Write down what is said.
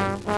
Bye.